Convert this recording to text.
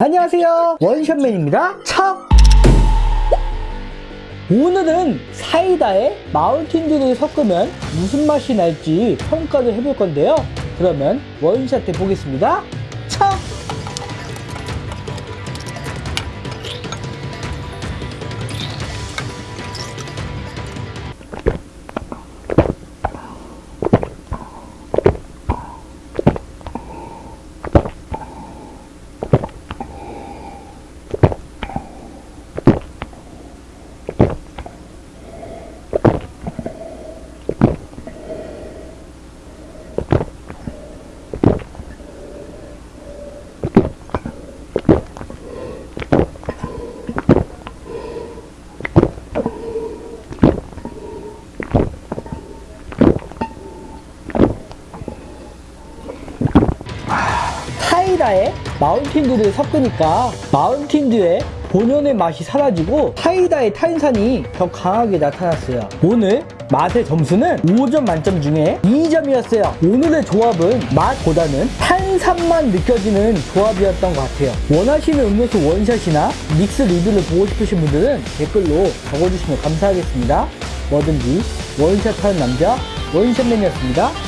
안녕하세요. 원샷맨입니다. 척! 오늘은 사이다에 마운틴듀를 섞으면 무슨 맛이 날지 평가를 해볼 건데요. 그러면 원샷 해보겠습니다 사이다에 마운틴듀를 섞으니까 마운틴듀의 본연의 맛이 사라지고 사이다의 탄산이 더 강하게 나타났어요. 오늘 맛의 점수는 5점 만점 중에 2점이었어요. 오늘의 조합은 맛보다는 탄산만 느껴지는 조합이었던 것 같아요. 원하시는 음료수 원샷이나 믹스 리뷰를 보고 싶으신 분들은 댓글로 적어주시면 감사하겠습니다. 뭐든지 원샷하는 남자 원샷맨이었습니다.